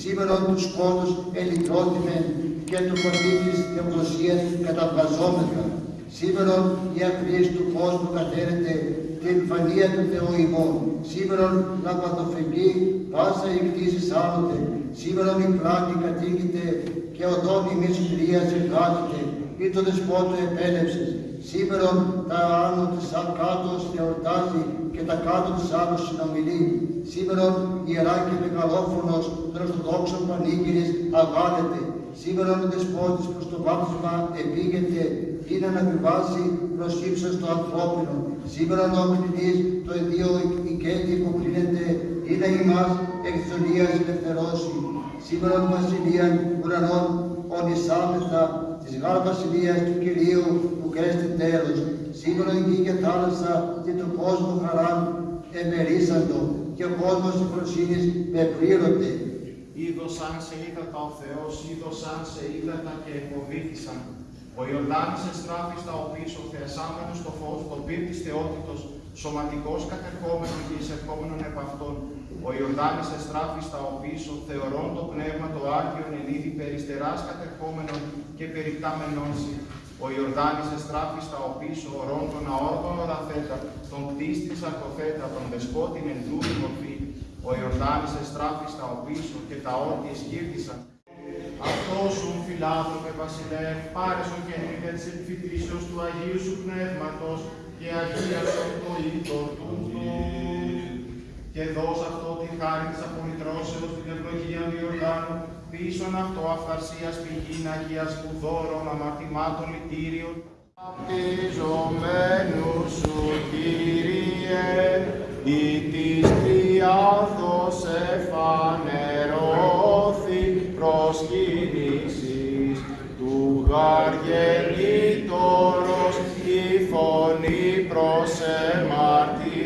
σήμερον τους σκότους ελικρότημεν και του πολίτης θεοδοσίας καταβαζόμεθα. Σήμερον η ακρίση του κόσμου κατέρετε την εμφανία του Θεού ημών. Σήμερον λαμπαδοφεγγή πάσα η κτήση άλλοτε. Σήμερον η πλάτη κατήγεται και οδόν ημίς κρίας εργάζεται. Ή το δεσπότο επέλευσες. Σήμερον τα άνω της κάτω εορτάζει και τα κάτω της άνω συνομιλεί. Σήμερον ιερά και μεγαλόφωνος των Ορθοδόξων Πανήγυρης αγάλεται. Σήμερα ο Δεσπότης προς το βάπτισμα επήγεται είναι να επιβάσει προς ύψος το ανθρώπινο. Σήμερα ο Κληνής το εδίο οικέτη που κλείνεται είναι ημάς εκ της ελευθερώσει. Σήμερα ο Βασιλείαν ουρανών ονισάμεθα της γάρ Βασιλείας του Κυρίου που κρέστη τέλος. Σήμερα η γη και θάλασσα και του κόσμου χαράν εμερίσαντο και ο κόσμος εικοσύνης πεπλήρωται. Είδωσαν σε ύδατα ο Θεός, είδωσαν σε ύδατα και εκοβήθησαν. Ο Ιορδάνης εστράφη στα οποίς ο θεασάμενος το φως, το πυρ της θεότητος, σωματικός κατερχόμενον και εισερχόμενον επ' αυτόν. Ο Ιορδάνης εστράφη στα οποίς ο θεωρών το πνεύμα το Άγιον εν είδη περιστεράς κατερχόμενον και περικτάμενον Ο Ιορδάνης εστράφη στα οποίς ο ορών των αόργων οραθέτα, τον κτίστης αρκοθέτα, τον δεσπότην εν μορφή, ο Ιορδάνης εστράφη στα οπίσω και τα όρκη εσκύρτησαν. Αυτός σου φιλάδροπε βασιλεύ, πάρεσον και νύχτα της επιφυτήσεως του Αγίου σου Πνεύματος και αγίασον το είδωρ τούτο. Και δώσ' αυτό τη χάρη της απολυτρώσεως την ευλογία του Ιορδάνου, πίσον αυτό αυθαρσίας πηγήν Αγίας που δώρων αμαρτημάτων λυτήριων. Απτιζομένου σου Κύριε, ή της Τριάδος εφανερώθη προσκύνησης του γαργενήτωρος η φωνή προς εμαρτυρήσει